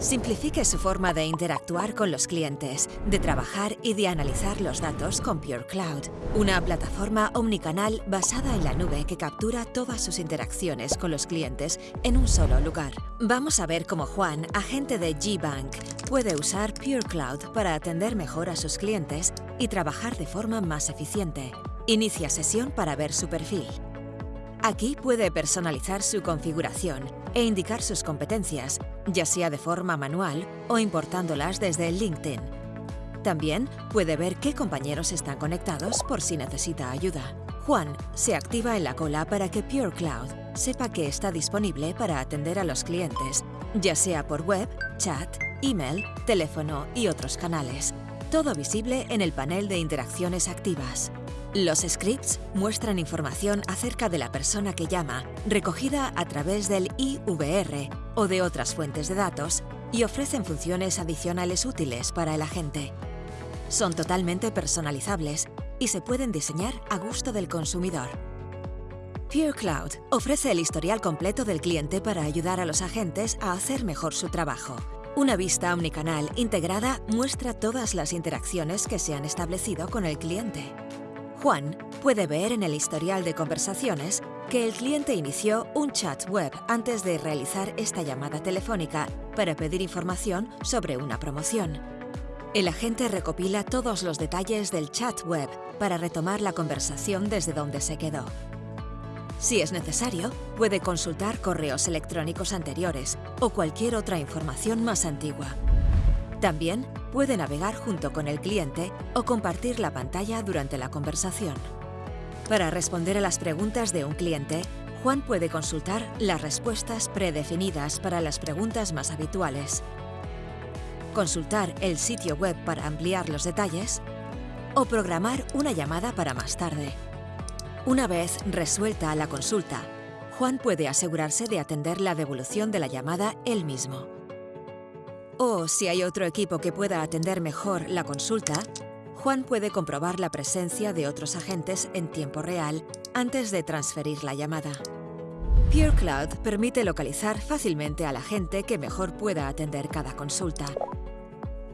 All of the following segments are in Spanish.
Simplifique su forma de interactuar con los clientes, de trabajar y de analizar los datos con Pure Cloud, una plataforma omnicanal basada en la nube que captura todas sus interacciones con los clientes en un solo lugar. Vamos a ver cómo Juan, agente de G-Bank, puede usar Pure Cloud para atender mejor a sus clientes y trabajar de forma más eficiente. Inicia sesión para ver su perfil. Aquí puede personalizar su configuración e indicar sus competencias, ya sea de forma manual o importándolas desde LinkedIn. También puede ver qué compañeros están conectados por si necesita ayuda. Juan se activa en la cola para que Pure Cloud sepa que está disponible para atender a los clientes, ya sea por web, chat, email, teléfono y otros canales. Todo visible en el panel de interacciones activas. Los scripts muestran información acerca de la persona que llama, recogida a través del IVR o de otras fuentes de datos, y ofrecen funciones adicionales útiles para el agente. Son totalmente personalizables y se pueden diseñar a gusto del consumidor. Pure Cloud ofrece el historial completo del cliente para ayudar a los agentes a hacer mejor su trabajo. Una vista omnicanal integrada muestra todas las interacciones que se han establecido con el cliente. Juan puede ver en el historial de conversaciones que el cliente inició un chat web antes de realizar esta llamada telefónica para pedir información sobre una promoción. El agente recopila todos los detalles del chat web para retomar la conversación desde donde se quedó. Si es necesario, puede consultar correos electrónicos anteriores o cualquier otra información más antigua. También puede navegar junto con el cliente o compartir la pantalla durante la conversación. Para responder a las preguntas de un cliente, Juan puede consultar las respuestas predefinidas para las preguntas más habituales, consultar el sitio web para ampliar los detalles o programar una llamada para más tarde. Una vez resuelta la consulta, Juan puede asegurarse de atender la devolución de la llamada él mismo. O si hay otro equipo que pueda atender mejor la consulta, Juan puede comprobar la presencia de otros agentes en tiempo real antes de transferir la llamada. Pure Cloud permite localizar fácilmente al agente que mejor pueda atender cada consulta.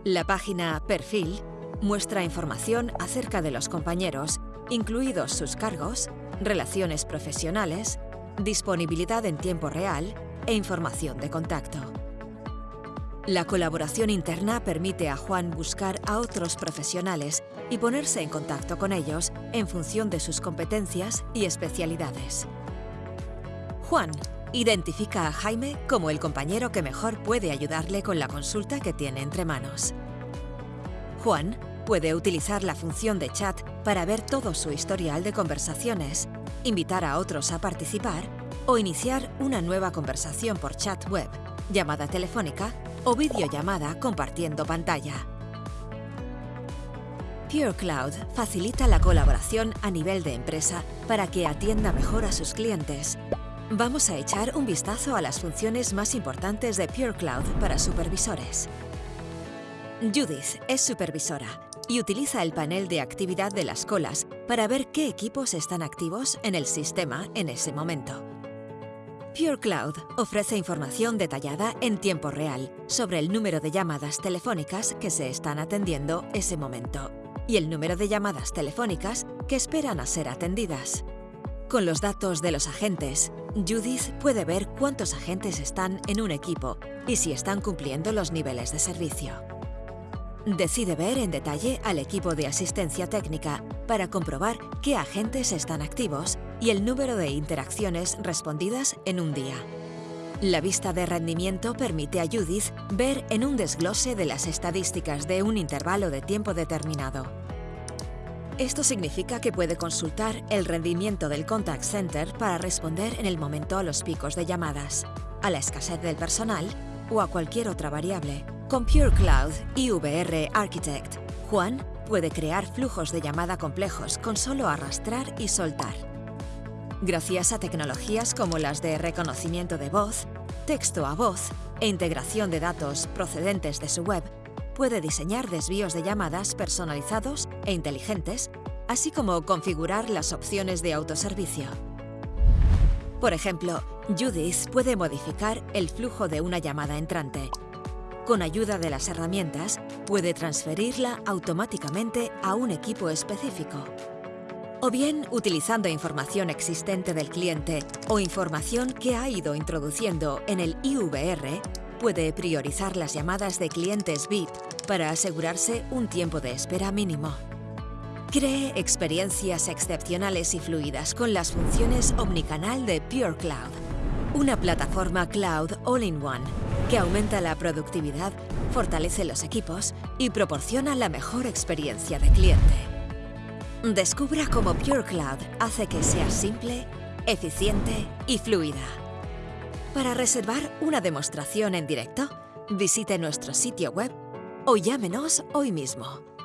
La página Perfil muestra información acerca de los compañeros, incluidos sus cargos, relaciones profesionales, disponibilidad en tiempo real e información de contacto. La colaboración interna permite a Juan buscar a otros profesionales y ponerse en contacto con ellos en función de sus competencias y especialidades. Juan identifica a Jaime como el compañero que mejor puede ayudarle con la consulta que tiene entre manos. Juan puede utilizar la función de chat para ver todo su historial de conversaciones, invitar a otros a participar o iniciar una nueva conversación por chat web, llamada telefónica o videollamada compartiendo pantalla. Pure Cloud facilita la colaboración a nivel de empresa para que atienda mejor a sus clientes. Vamos a echar un vistazo a las funciones más importantes de Pure Cloud para supervisores. Judith es supervisora y utiliza el panel de actividad de las colas para ver qué equipos están activos en el sistema en ese momento. Pure Cloud ofrece información detallada en tiempo real sobre el número de llamadas telefónicas que se están atendiendo ese momento y el número de llamadas telefónicas que esperan a ser atendidas. Con los datos de los agentes, Judith puede ver cuántos agentes están en un equipo y si están cumpliendo los niveles de servicio. Decide ver en detalle al equipo de asistencia técnica para comprobar qué agentes están activos y el número de interacciones respondidas en un día. La vista de rendimiento permite a Judith ver en un desglose de las estadísticas de un intervalo de tiempo determinado. Esto significa que puede consultar el rendimiento del contact center para responder en el momento a los picos de llamadas, a la escasez del personal o a cualquier otra variable. Con Pure Cloud y VR Architect, Juan puede crear flujos de llamada complejos con solo arrastrar y soltar. Gracias a tecnologías como las de reconocimiento de voz, texto a voz e integración de datos procedentes de su web, puede diseñar desvíos de llamadas personalizados e inteligentes, así como configurar las opciones de autoservicio. Por ejemplo, Judith puede modificar el flujo de una llamada entrante, Con ayuda de las herramientas, puede transferirla automáticamente a un equipo específico. O bien utilizando información existente del cliente o información que ha ido introduciendo en el IVR, puede priorizar las llamadas de clientes VIP para asegurarse un tiempo de espera mínimo. Cree experiencias excepcionales y fluidas con las funciones omnicanal de Pure Cloud, una plataforma cloud all-in-one que aumenta la productividad, fortalece los equipos y proporciona la mejor experiencia de cliente. Descubra cómo Pure Cloud hace que sea simple, eficiente y fluida. Para reservar una demostración en directo, visite nuestro sitio web o llámenos hoy mismo.